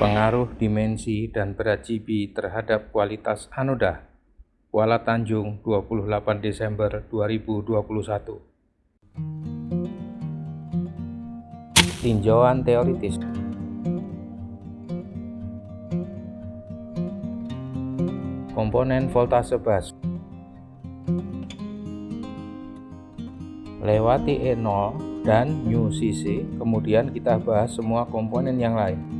Pengaruh dimensi dan berat GB terhadap kualitas anoda. Kuala Tanjung 28 Desember 2021 Tinjauan teoritis. Komponen voltase bus Lewati E0 dan new CC, kemudian kita bahas semua komponen yang lain.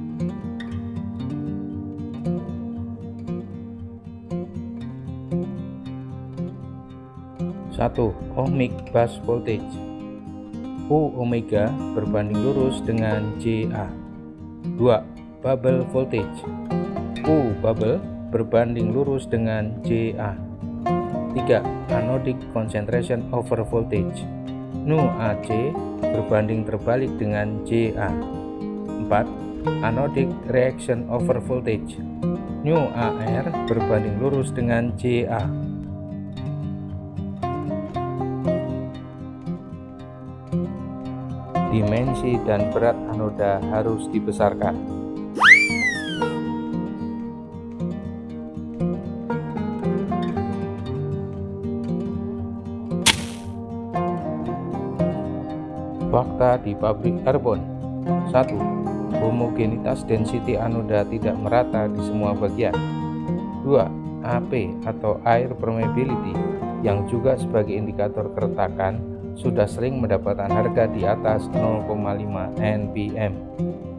1. Ohmic bus voltage U omega berbanding lurus dengan JA 2. Bubble voltage U bubble berbanding lurus dengan JA 3. Anodic concentration over voltage Nu AC berbanding terbalik dengan JA 4. Anodic reaction over voltage Nu AR berbanding lurus dengan JA dimensi dan berat anoda harus dibesarkan. Fakta di pabrik karbon 1. Homogenitas density anoda tidak merata di semua bagian 2. AP atau air permeability yang juga sebagai indikator keretakan sudah sering mendapatkan harga di atas 0,5 npm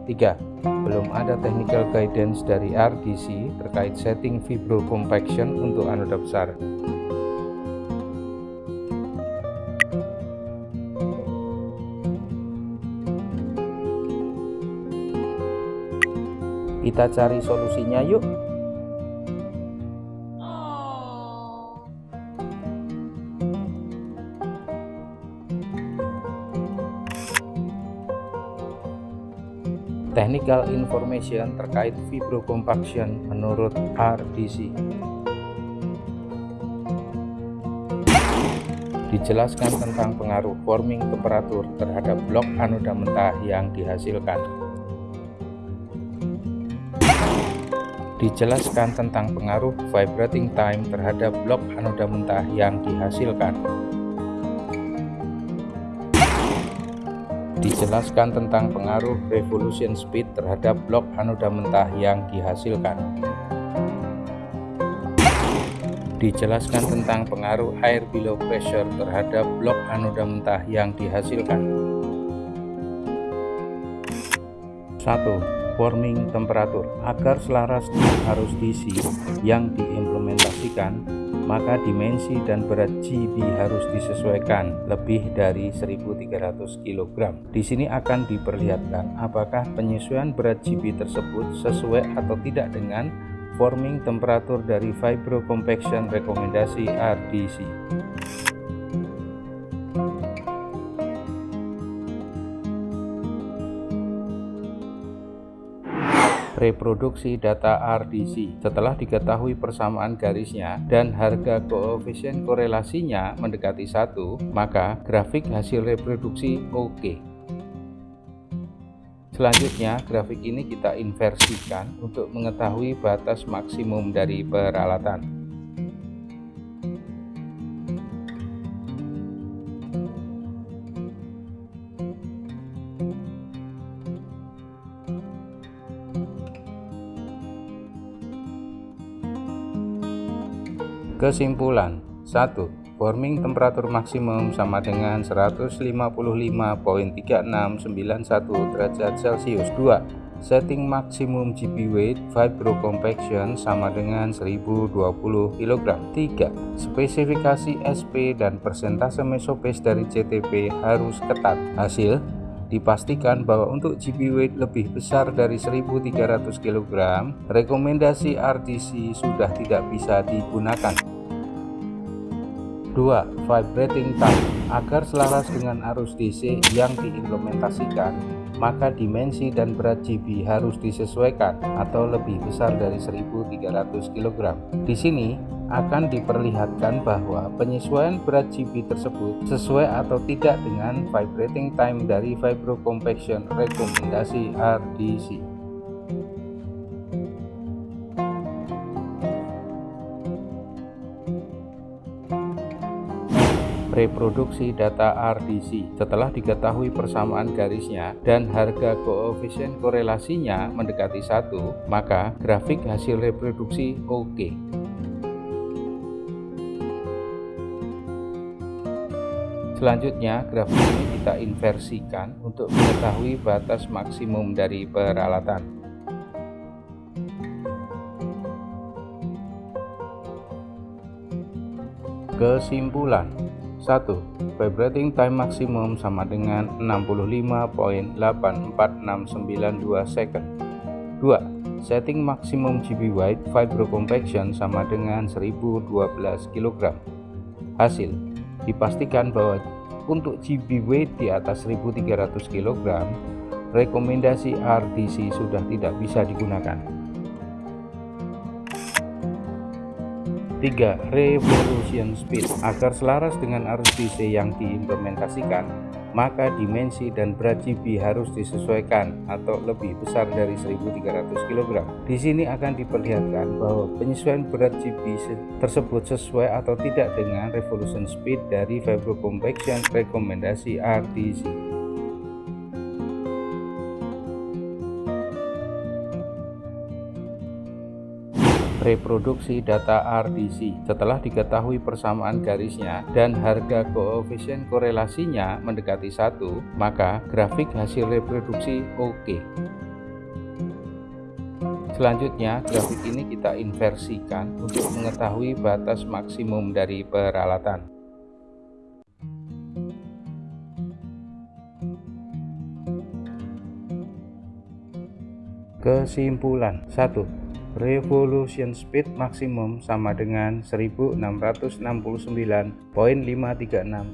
3. Belum ada technical guidance dari RDC terkait setting vibro compaction untuk anoda besar. Kita cari solusinya yuk. Technical information terkait fibrocompaction menurut RDC. Dijelaskan tentang pengaruh forming temperatur terhadap blok anoda mentah yang dihasilkan. Dijelaskan tentang pengaruh vibrating time terhadap blok anoda mentah yang dihasilkan. Dijelaskan tentang pengaruh revolution speed terhadap blok anoda mentah yang dihasilkan. Dijelaskan tentang pengaruh air below pressure terhadap blok anoda mentah yang dihasilkan. 1. Forming temperatur Agar selaras dengan arus DC yang diimplementasikan maka dimensi dan berat GB harus disesuaikan lebih dari 1300 kg. Di sini akan diperlihatkan apakah penyesuaian berat GB tersebut sesuai atau tidak dengan forming temperatur dari Vibro Compaction rekomendasi RDC. Reproduksi data RDC. Setelah diketahui persamaan garisnya dan harga koefisien korelasinya mendekati satu, maka grafik hasil reproduksi oke. Selanjutnya, grafik ini kita inversikan untuk mengetahui batas maksimum dari peralatan. Kesimpulan 1. Forming temperatur maksimum sama dengan 155.3691 derajat Celcius 2. Setting maksimum GP weight vibro compaction sama dengan 1020 kg 3. Spesifikasi SP dan persentase mesopes dari CTP harus ketat Hasil dipastikan bahwa untuk GP weight lebih besar dari 1300 kg, rekomendasi RTC sudah tidak bisa digunakan. 2. Vibrating time Agar selaras dengan arus DC yang diimplementasikan, maka dimensi dan berat GB harus disesuaikan atau lebih besar dari 1300 kg. Di sini akan diperlihatkan bahwa penyesuaian berat GB tersebut sesuai atau tidak dengan vibrating time dari vibro compaction rekomendasi RDC. Reproduksi data RDC. Setelah diketahui persamaan garisnya dan harga koefisien korelasinya mendekati satu, maka grafik hasil reproduksi oke. Selanjutnya, grafik ini kita inversikan untuk mengetahui batas maksimum dari peralatan. Kesimpulan 1. Vibrating time maksimum sama dengan 65.84692 second 2. Setting maksimum GB weight compaction sama dengan 1012 kg Hasil Dipastikan bahwa untuk GB weight di atas 1300 kg rekomendasi RDC sudah tidak bisa digunakan 3. Revolution Speed Agar selaras dengan arus DC yang diimplementasikan, maka dimensi dan berat GB harus disesuaikan atau lebih besar dari 1300 kg. Di sini akan diperlihatkan bahwa penyesuaian berat GB tersebut sesuai atau tidak dengan revolution speed dari Vibro Compaction rekomendasi RDC. Reproduksi data RDC. Setelah diketahui persamaan garisnya dan harga koefisien korelasinya mendekati satu, maka grafik hasil reproduksi oke. Okay. Selanjutnya, grafik ini kita inversikan untuk mengetahui batas maksimum dari peralatan. Kesimpulan 1 revolution speed maksimum sama dengan 1669.536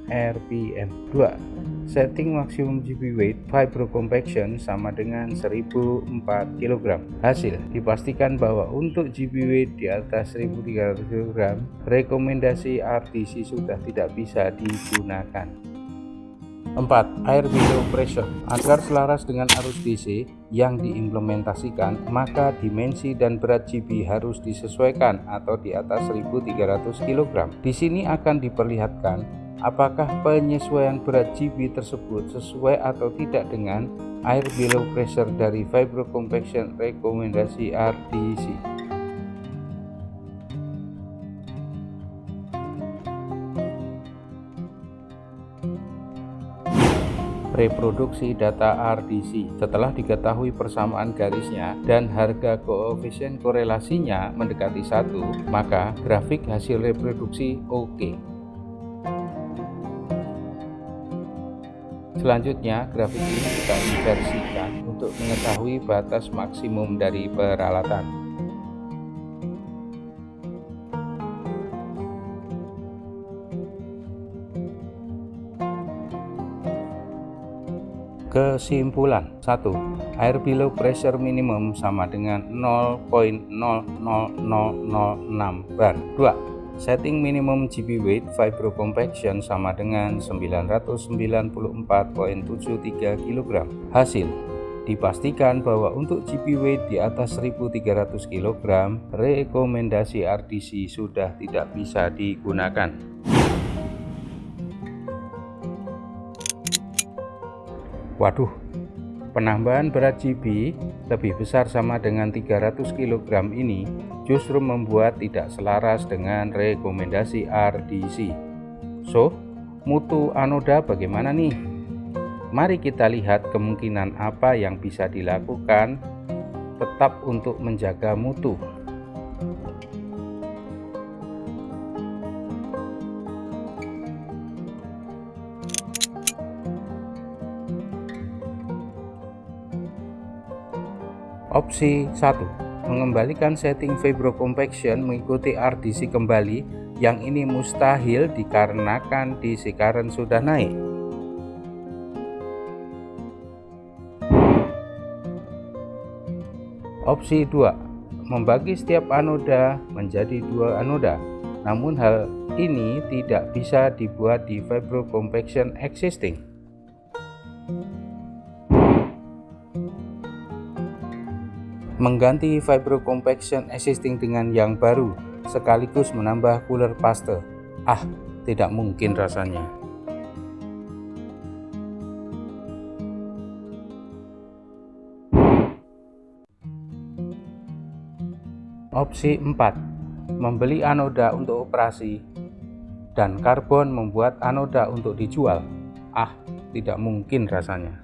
rpm 2 setting maksimum GB weight vibro compaction sama dengan 1004 kg hasil dipastikan bahwa untuk GB weight di atas 1300 kg rekomendasi RTC sudah tidak bisa digunakan 4. Air below pressure Agar selaras dengan arus DC yang diimplementasikan, maka dimensi dan berat GB harus disesuaikan atau di atas 1300 kg. Di sini akan diperlihatkan apakah penyesuaian berat GB tersebut sesuai atau tidak dengan air below pressure dari Vibro Compaction rekomendasi RDC. Reproduksi data RDC. Setelah diketahui persamaan garisnya dan harga koefisien korelasinya mendekati satu, maka grafik hasil reproduksi oke. Okay. Selanjutnya, grafik ini kita inversikan untuk mengetahui batas maksimum dari peralatan. Kesimpulan 1. Air below pressure minimum sama dengan 0.00006 bar 2. Setting minimum GB weight vibro compaction sama dengan 994.73 kg Hasil Dipastikan bahwa untuk GB weight di atas 1300 kg, rekomendasi RDC sudah tidak bisa digunakan. Waduh, penambahan berat GB lebih besar sama dengan 300 kg ini justru membuat tidak selaras dengan rekomendasi RDC. So, mutu anoda bagaimana nih? Mari kita lihat kemungkinan apa yang bisa dilakukan tetap untuk menjaga mutu. Opsi 1. Mengembalikan setting Vibro Compaction mengikuti RDC kembali yang ini mustahil dikarenakan DC current sudah naik. Opsi 2. Membagi setiap anoda menjadi dua anoda. Namun hal ini tidak bisa dibuat di Vibro Compaction existing. Mengganti Vibro Compaction existing dengan yang baru, sekaligus menambah cooler paste. Ah, tidak mungkin rasanya. Opsi 4. Membeli anoda untuk operasi dan karbon membuat anoda untuk dijual. Ah, tidak mungkin rasanya.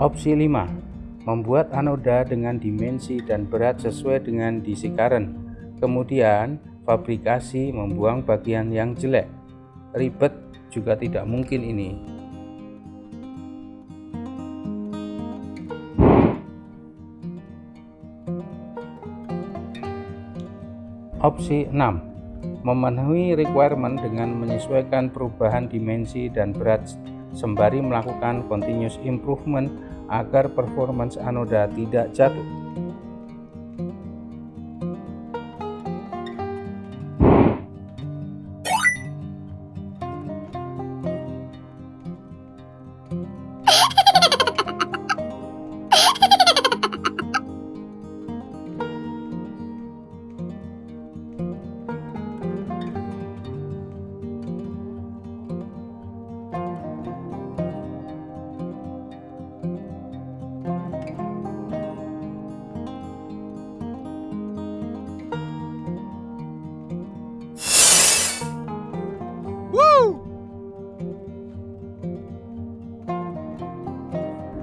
Opsi 5. Membuat anoda dengan dimensi dan berat sesuai dengan DC current. Kemudian, fabrikasi membuang bagian yang jelek. Ribet juga tidak mungkin ini. Opsi 6. Memenuhi requirement dengan menyesuaikan perubahan dimensi dan berat sembari melakukan continuous improvement agar performance anoda tidak jatuh.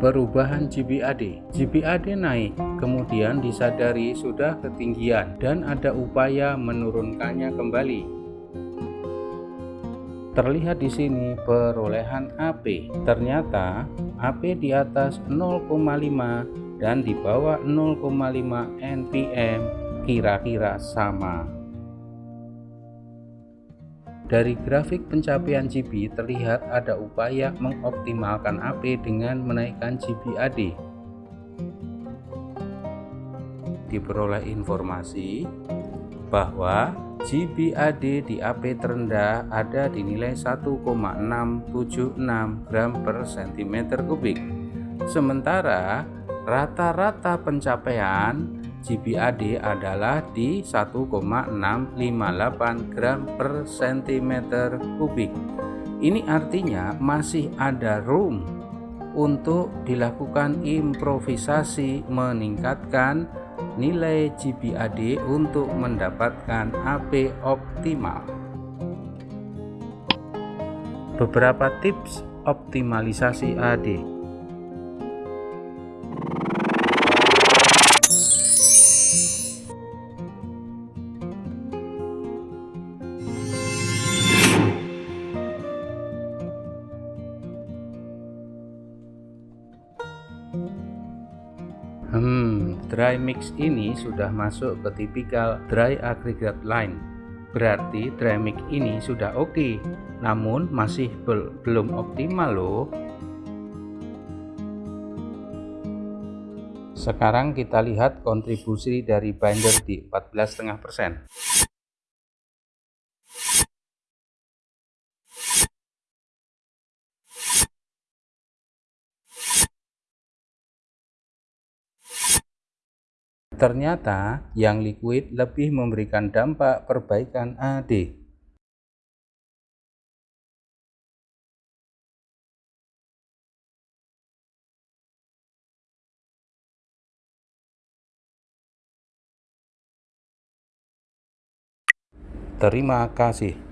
Perubahan GBAD. GBAD naik, kemudian disadari sudah ketinggian dan ada upaya menurunkannya kembali. Terlihat di sini perolehan AP. Ternyata AP di atas 0,5 dan di bawah 0,5 npm kira-kira sama. Dari grafik pencapaian GB terlihat ada upaya mengoptimalkan AP dengan menaikkan GBAD. Diperoleh informasi bahwa GBAD di AP terendah ada di nilai 1,676 gram per cm kubik. Sementara rata-rata pencapaian GBAD adalah di 1,658 gram per cm kubik. Ini artinya masih ada room untuk dilakukan improvisasi meningkatkan nilai GBAD untuk mendapatkan AP optimal. Beberapa tips optimalisasi AD mix ini sudah masuk ke tipikal dry aggregate line. Berarti dry mix ini sudah oke, okay, namun masih bel belum optimal loh. Sekarang kita lihat kontribusi dari binder di 14,5%. Ternyata yang liquid lebih memberikan dampak perbaikan AD. Terima kasih.